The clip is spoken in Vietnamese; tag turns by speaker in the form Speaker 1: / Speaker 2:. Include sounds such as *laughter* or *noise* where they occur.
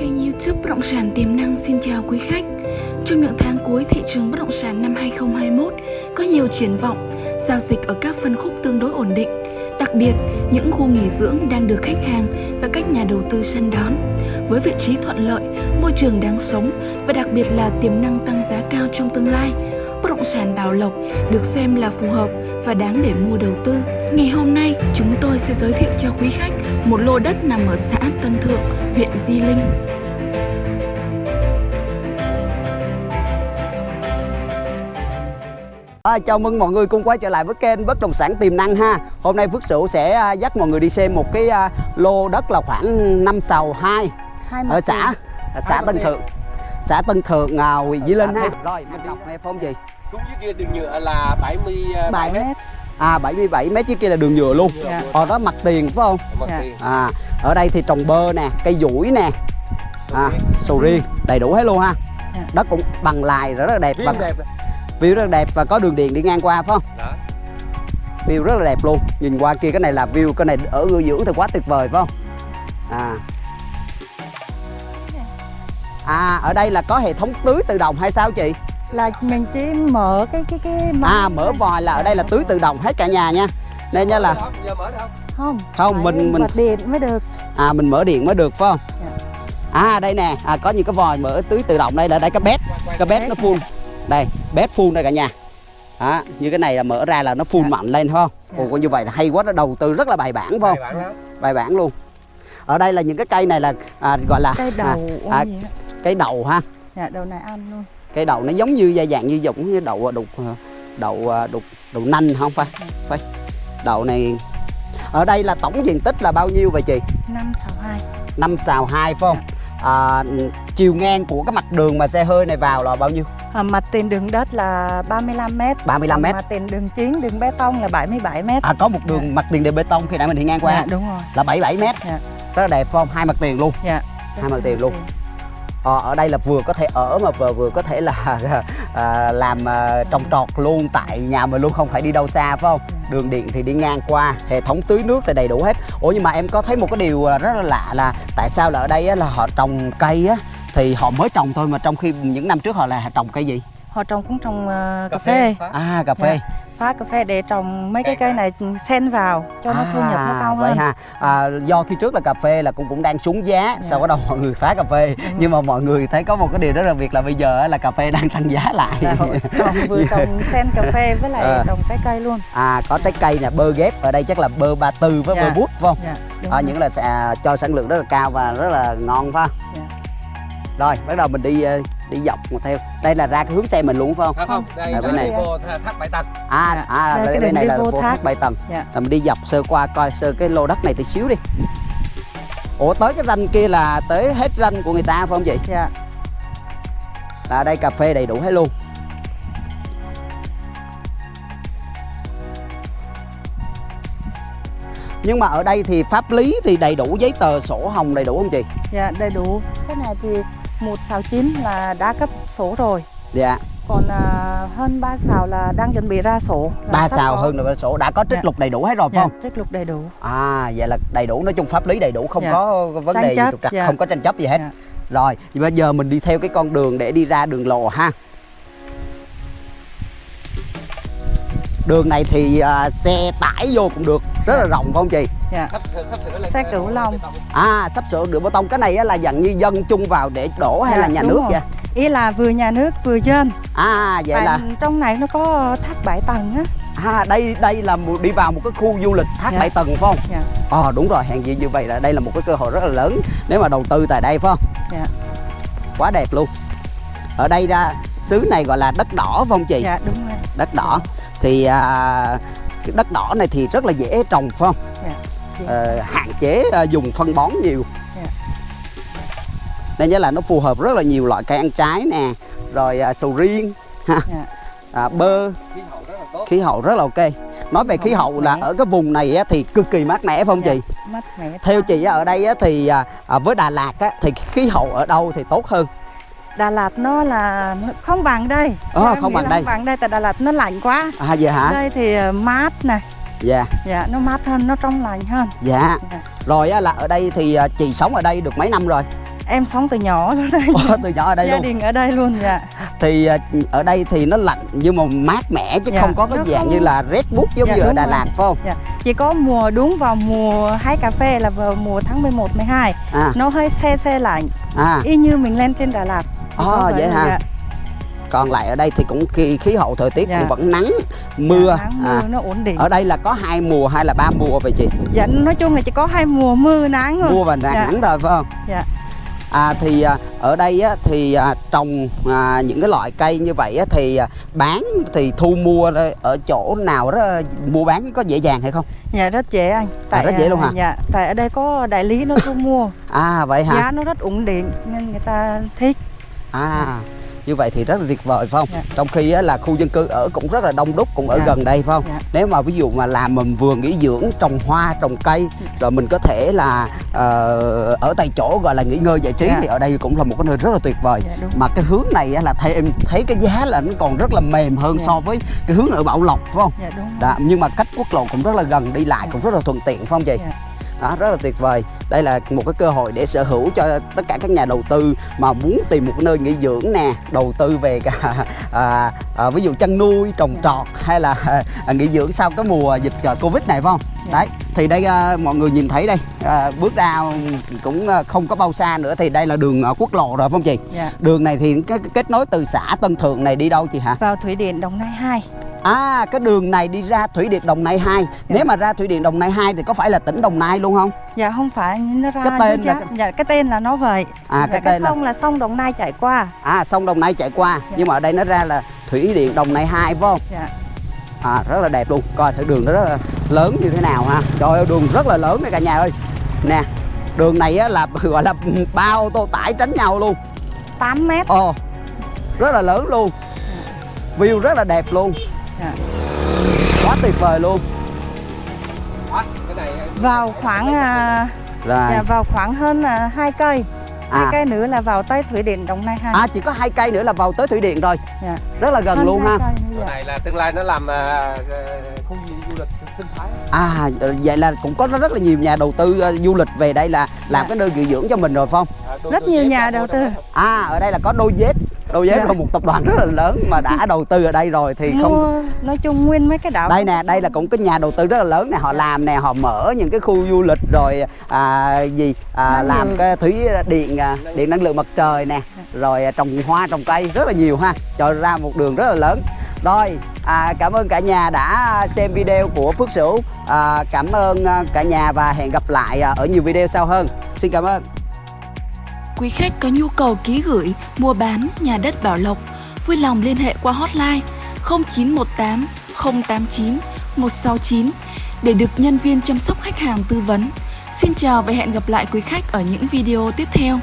Speaker 1: kênh youtube Bất động sản tiềm năng. Xin chào quý khách. Trong những tháng cuối thị trường bất động sản năm 2021 có nhiều triển vọng, giao dịch ở các phân khúc tương đối ổn định. Đặc biệt, những khu nghỉ dưỡng đang được khách hàng và các nhà đầu tư săn đón. Với vị trí thuận lợi, môi trường đáng sống và đặc biệt là tiềm năng tăng giá cao trong tương lai Bất động sản Bảo Lộc được xem là phù hợp và đáng để mua đầu tư. Ngày hôm nay, chúng tôi sẽ giới thiệu cho quý khách một lô đất nằm ở xã Tân Thượng, huyện Di Linh.
Speaker 2: À, chào mừng mọi người cùng quay trở lại với kênh bất động sản tiềm năng ha Hôm nay Phước Sửu sẽ à, dắt mọi người đi xem một cái à, lô đất là khoảng 5 sào 2 Ở xã à, xã Tân Thượng Xã Tân Thượng, à, huyện Di Linh ha Rồi, mình đọc nghe phong gì?
Speaker 3: Đúng dưới kia đường nhựa là 77
Speaker 4: 7
Speaker 3: mét.
Speaker 2: À 77 mét trước kia là đường nhựa luôn
Speaker 4: Dạ.
Speaker 2: Ở đó mặt tiền phải không?
Speaker 3: Mặt
Speaker 4: Dạ.
Speaker 3: tiền.
Speaker 2: À, ở đây thì trồng bơ nè, cây dũi nè à, Sầu riêng, đầy đủ hết luôn ha
Speaker 4: Dạ.
Speaker 2: Đất cũng bằng lài rất là đẹp và
Speaker 3: View
Speaker 2: rất là đẹp và có đường điện đi ngang qua phải không?
Speaker 3: Đó.
Speaker 2: view rất là đẹp luôn. Nhìn qua kia cái này là view cái này ở ngư dưỡng thì quá tuyệt vời phải không? À. À ở đây là có hệ thống tưới tự động hay sao chị?
Speaker 4: Là mình chỉ mở cái cái cái
Speaker 2: à mở vòi là ở đây là tưới tự động hết cả nhà nha. Nên nha là
Speaker 3: không? Giờ mở được không?
Speaker 4: không.
Speaker 2: Không,
Speaker 4: phải
Speaker 2: mình- mình-
Speaker 4: điện mới được.
Speaker 2: À mình mở điện mới được phải không?
Speaker 4: Dạ.
Speaker 2: à đây nè. À, có những cái vòi mở tưới tự động. Đây là đây cái bét cái bét nó full đây bét full đây cả nhà. Đó, như cái này là mở ra là nó full
Speaker 4: Dạ.
Speaker 2: mạnh lên không?
Speaker 4: Dạ.
Speaker 2: Ồ, như vậy là hay quá nó đầu tư rất là bài bản phải không?
Speaker 3: Bài bản lắm.
Speaker 2: bài bản luôn. Ở đây là những cái cây này là à, gọi là
Speaker 4: cây đầu
Speaker 2: à, à, cây đậu ha?
Speaker 4: Dạ đầu này ăn luôn.
Speaker 2: Cây đậu nó giống như da dạng như giống như đậu đục đậu à, đục đậu nành không? Phải phải. Đậu này ở đây là tổng diện tích là bao nhiêu vậy chị?
Speaker 4: Năm sáu hai.
Speaker 2: Năm xào hai phải không? À, chiều ngang của cái mặt đường mà xe hơi này vào là bao nhiêu
Speaker 4: à, mặt tiền đường đất là 35 mét.
Speaker 2: 35 mét.
Speaker 4: Mặt tiền đường chính đường bê tông là 77 mét.
Speaker 2: À có một đường mặt tiền đề bê tông khi nãy mình đi ngang qua.
Speaker 4: Dạ đúng rồi.
Speaker 2: Là 77 mét.
Speaker 4: Dạ.
Speaker 2: rất là đẹp phải không? Hai mặt tiền luôn.
Speaker 4: Dạ.
Speaker 2: Hai mặt tiền luôn. Ờ, ở đây là vừa có thể ở mà vừa vừa có thể là *laughs* à, làm à, trồng trọt luôn tại nhà mình luôn không phải đi đâu xa phải không? Đường điện thì đi ngang qua, hệ thống tưới nước thì đầy đủ hết. Ủa nhưng mà em có thấy một cái điều rất là lạ là tại sao là ở đây á, là họ trồng cây á thì họ mới trồng thôi mà trong khi những năm trước họ là trồng cây gì?
Speaker 4: họ trồng cũng trồng ờ, cà phê.
Speaker 2: À cà phê.
Speaker 4: phá cà phê để trồng mấy cái cây này xen vào cho nó thu nhập nó cao
Speaker 2: vậy
Speaker 4: hơn.
Speaker 2: ha. À, do khi trước là cà phê là cũng cũng đang xuống giá sau đó đầu mọi người phá cà phê. Nhưng mà mọi người thấy có một cái điều rất là việc là bây giờ á, là cà phê đang tăng giá lại.
Speaker 4: Là họ trồng vừa *laughs* trồng xen cà phê với lại
Speaker 2: À.
Speaker 4: trồng trái cây luôn.
Speaker 2: À có trái cây nè bơ ghép ở đây chắc là bơ ba tư với
Speaker 4: Dạ.
Speaker 2: bơ bút phải không?
Speaker 4: Dạ đúng
Speaker 2: à, những là sẽ cho sản lượng rất là cao và rất là ngon phải không?
Speaker 4: Dạ.
Speaker 2: Rồi bắt đầu mình đi ờ, đi dọc một theo đây là ra cái hướng xe mình luôn phải không
Speaker 3: Không không, đây
Speaker 2: À,
Speaker 3: là
Speaker 2: bên này.
Speaker 3: vô thác Bãi Tầng.
Speaker 2: à
Speaker 4: Dạ.
Speaker 2: à
Speaker 4: Đây,
Speaker 2: đây, bên
Speaker 4: đường
Speaker 2: này là
Speaker 4: vô thác.
Speaker 2: thác bảy tầng
Speaker 4: Dạ.
Speaker 2: rồi mình đi dọc sơ qua coi sơ cái lô đất này tí xíu đi ủa tới cái ranh kia là tới hết ranh của người ta phải không chị
Speaker 4: dạ
Speaker 2: là đây cà phê đầy đủ hết luôn nhưng mà ở đây thì pháp lý thì đầy đủ giấy tờ sổ hồng đầy đủ không chị
Speaker 4: dạ đầy đủ cái này thì một xào chín là đã cấp sổ rồi
Speaker 2: dạ
Speaker 4: còn à, hơn ba xào là đang chuẩn bị ra sổ là
Speaker 2: ba
Speaker 4: sắp
Speaker 2: xào
Speaker 4: có.
Speaker 2: hơn rồi sổ đã có trích
Speaker 4: Dạ.
Speaker 2: lục đầy đủ hết rồi phải
Speaker 4: dạ,
Speaker 2: không
Speaker 4: trích lục đầy đủ
Speaker 2: à vậy là đầy đủ nói chung pháp lý đầy đủ không
Speaker 4: Dạ.
Speaker 2: có vấn
Speaker 4: Tranh
Speaker 2: đề gì trục trặc
Speaker 4: dạ.
Speaker 2: không có tranh chấp gì hết
Speaker 4: Dạ.
Speaker 2: rồi thì bây giờ mình đi theo cái con đường để đi ra đường lò ha đường này thì à, xe tải vô cũng được rất là rộng phải không chị?
Speaker 4: Dạ.
Speaker 3: Sắp sửa- sắp sửa lên
Speaker 4: Xe
Speaker 3: cái
Speaker 4: cửu long.
Speaker 2: à sắp sửa đường bê tông. Cái này á là dặn như dân chung vào để đổ hay
Speaker 4: Dạ,
Speaker 2: là nhà nước
Speaker 4: rồi.
Speaker 2: vậy?
Speaker 4: Ý là vừa nhà nước vừa dân
Speaker 2: à vậy
Speaker 4: Tại
Speaker 2: là
Speaker 4: trong này nó có tháp bảy tầng á.
Speaker 2: À đây đây là một, đi vào một cái khu du lịch thác
Speaker 4: Dạ.
Speaker 2: bảy tầng phải không?
Speaker 4: Dạ.
Speaker 2: Ờ đúng rồi hèn gì như vậy là đây là một cái cơ hội rất là lớn nếu mà đầu tư tại đây phải không?
Speaker 4: Dạ.
Speaker 2: Quá đẹp luôn. Ở đây ra xứ này gọi là đất đỏ phải không chị?
Speaker 4: Dạ đúng rồi.
Speaker 2: Đất đỏ. Thì à, cái đất đỏ này thì rất là dễ trồng phải không?
Speaker 4: Dạ Thì-
Speaker 2: Ờ, hạn chế à, dùng phân bón nhiều.
Speaker 4: Dạ.
Speaker 2: nên nhớ là nó phù hợp rất là nhiều loại cây ăn trái nè rồi à, sầu riêng ha.
Speaker 4: Dạ.
Speaker 2: À, bơ.
Speaker 3: Khí hậu rất là tốt.
Speaker 2: khí hậu rất là ok. nói về khí
Speaker 4: Hậu
Speaker 2: là ở cái vùng này á, thì cực kỳ mát mẻ phải không chị?
Speaker 4: mát mẻ
Speaker 2: theo chị ở đây á, thì à, à, với Đà Lạt á, thì khí hậu ở đâu thì tốt hơn
Speaker 4: Đà Lạt nó là không bằng đây.
Speaker 2: Ờ,
Speaker 4: em
Speaker 2: không bằng
Speaker 4: là
Speaker 2: đây.
Speaker 4: không bằng đây tại Đà Lạt nó lạnh quá.
Speaker 2: À vậy hả?
Speaker 4: Đây thì ờ, mát này
Speaker 2: dạ.
Speaker 4: Dạ nó mát hơn nó trong lành hơn.
Speaker 2: Dạ.
Speaker 4: Dạ.
Speaker 2: rồi á, là ở đây thì à, chị sống ở đây được mấy năm rồi?
Speaker 4: Em sống từ nhỏ luôn đây.
Speaker 2: Ồ, từ nhỏ ở đây
Speaker 4: gia
Speaker 2: luôn?
Speaker 4: đình ở đây luôn dạ.
Speaker 2: Thì à, ở đây thì nó lạnh nhưng mà mát mẻ chứ
Speaker 4: Dạ,
Speaker 2: không có cái dạng
Speaker 4: không-
Speaker 2: như là rét bút giống
Speaker 4: Dạ,
Speaker 2: như ở Đà. Lạt phải không?
Speaker 4: Dạ. Chỉ có mùa đúng vào mùa hái cà phê là vào mùa tháng 11 12
Speaker 2: à.
Speaker 4: Nó hơi xe xe lạnh.
Speaker 2: À.
Speaker 4: Y như mình lên trên Đà Lạt
Speaker 2: À, vậy hả?
Speaker 4: dạ,
Speaker 2: còn lại ở đây thì cũng khí, khí hậu thời tiết
Speaker 4: Dạ.
Speaker 2: cũng vẫn nắng mưa.
Speaker 4: Dạ, nắng
Speaker 2: à
Speaker 4: mưa nó ổn định.
Speaker 2: ở đây là có hai mùa hay là ba mùa vậy chị?
Speaker 4: Dạ nói chung là chỉ có hai mùa mưa nắng thôi.
Speaker 2: Mùa và nắng
Speaker 4: Dạ.
Speaker 2: nắng thôi phải không?
Speaker 4: Dạ.
Speaker 2: À thì à, ở đây á, thì à, trồng à, những cái loại cây như vậy á, thì à, bán thì thu mua ở- chỗ nào đó mua bán có dễ dàng hay không?
Speaker 4: Dạ rất dễ anh.
Speaker 2: Rất dễ luôn hả?
Speaker 4: dạ tại ở đây có đại lý nó thu mua. *laughs*
Speaker 2: À vậy hả?
Speaker 4: Giá nó rất ổn định nên người ta thích
Speaker 2: À như vậy thì rất là tuyệt vời phải không?
Speaker 4: Dạ.
Speaker 2: Trong khi á, là khu dân cư ở cũng rất là đông đúc cũng ở
Speaker 4: Dạ.
Speaker 2: gần đây phải không?
Speaker 4: Dạ.
Speaker 2: Nếu mà ví dụ mà làm mình vườn nghỉ dưỡng trồng hoa trồng cây rồi mình có thể là ờ, ở tại chỗ gọi là nghỉ ngơi giải trí
Speaker 4: Dạ.
Speaker 2: thì ở đây cũng là một cái nơi rất là tuyệt vời.
Speaker 4: dạ đúng
Speaker 2: Mà cái hướng này á, là thấy em thấy cái giá là nó còn rất là mềm hơn
Speaker 4: Dạ.
Speaker 2: so với cái hướng ở Bảo Lộc phải không?
Speaker 4: dạ đúng
Speaker 2: Đó, nhưng mà cách quốc lộ cũng rất là gần đi lại cũng rất là thuận tiện phải không chị?
Speaker 4: Dạ.
Speaker 2: Đó, rất là tuyệt vời. Đây là một cái cơ hội để sở hữu cho tất cả các nhà đầu tư mà muốn tìm một nơi nghỉ dưỡng nè, đầu tư về cả *laughs* à, à, ví dụ chăn nuôi, trồng trọt hay là à, nghỉ dưỡng sau cái mùa dịch à, Covid này phải không?
Speaker 4: Dạ.
Speaker 2: Đấy, thì đây à, mọi người nhìn thấy đây, à, bước ra cũng à, không có bao xa nữa thì đây là đường à, quốc lộ rồi phải không chị?
Speaker 4: dạ
Speaker 2: Đường này thì cái kết nối từ xã Tân Thượng này đi đâu chị hả?
Speaker 4: vào thủy điện Đồng Nai 2
Speaker 2: À cái đường này đi ra Thủy Điện Đồng Nai 2 Nếu mà ra Thủy Điện Đồng Nai 2 thì có phải là tỉnh Đồng Nai luôn không?
Speaker 4: dạ không phải. Nó ra
Speaker 2: Cái tên là cái-
Speaker 4: dạ cái tên là nó vậy.
Speaker 2: À,
Speaker 4: dạ,
Speaker 2: cái tên là-
Speaker 4: sông là sông Đồng Nai chảy qua.
Speaker 2: À sông Đồng Nai chạy qua.
Speaker 4: Dạ.
Speaker 2: Nhưng mà ở đây nó ra là Thủy Điện Đồng Nai 2 phải không?
Speaker 4: dạ.
Speaker 2: À rất là đẹp luôn. Coi thử đường nó rất là lớn như thế nào ha. Trời ơi đường rất là lớn này cả nhà ơi. Nè Đường này á, là *laughs* gọi là ba ô tô tải tránh nhau luôn.
Speaker 4: 8 mét.
Speaker 2: Ồ Rất là lớn luôn. View rất là đẹp luôn
Speaker 4: dạ.
Speaker 2: Quá tuyệt vời luôn
Speaker 3: Đó, cái này
Speaker 4: vào khoảng à,
Speaker 2: Rồi
Speaker 4: dạ, vào khoảng hơn à, hai cây hai
Speaker 2: à,
Speaker 4: cây nữa là vào tới thủy điện Đồng Nai 2
Speaker 2: à chỉ có hai cây nữa là vào tới Thủy Điện rồi
Speaker 4: dạ.
Speaker 2: Rất là gần
Speaker 4: Hơn
Speaker 2: luôn ha
Speaker 4: dạ.
Speaker 3: này là tương lai nó làm à, khu du lịch sinh thái
Speaker 2: À vậy là cũng có rất là nhiều nhà đầu tư ờ, du lịch về đây là làm
Speaker 4: Dạ.
Speaker 2: cái nơi nghỉ dưỡng cho mình rồi phải không?
Speaker 3: À,
Speaker 4: Rất nhiều nhà đầu tư.
Speaker 2: À ở đây là có đôi dép Đôi dép
Speaker 4: Dạ.
Speaker 2: là một tập đoàn rất là lớn mà đã *laughs* đầu tư ở đây rồi thì không
Speaker 4: nói chung nguyên mấy cái đảo
Speaker 2: đây nè đây là cũng cái nhà đầu tư rất là lớn nè họ làm nè họ mở những cái khu du lịch rồi à, gì à, làm
Speaker 4: lượng.
Speaker 2: cái thủy điện à, điện năng lượng mặt trời nè rồi à, trồng hoa trồng cây rất là nhiều ha. Cho ra một đường rất là lớn. Rồi à, cảm ơn cả nhà đã xem video của Phước Sửu. À, cảm ơn à, cả nhà và hẹn gặp lại ở nhiều video sau hơn. Xin cảm ơn
Speaker 1: Quý khách có nhu cầu ký gửi, mua bán nhà đất Bảo Lộc, vui lòng liên hệ qua hotline 0918 089 169 để được nhân viên chăm sóc khách hàng tư vấn. Xin chào và hẹn gặp lại quý khách ở những video tiếp theo.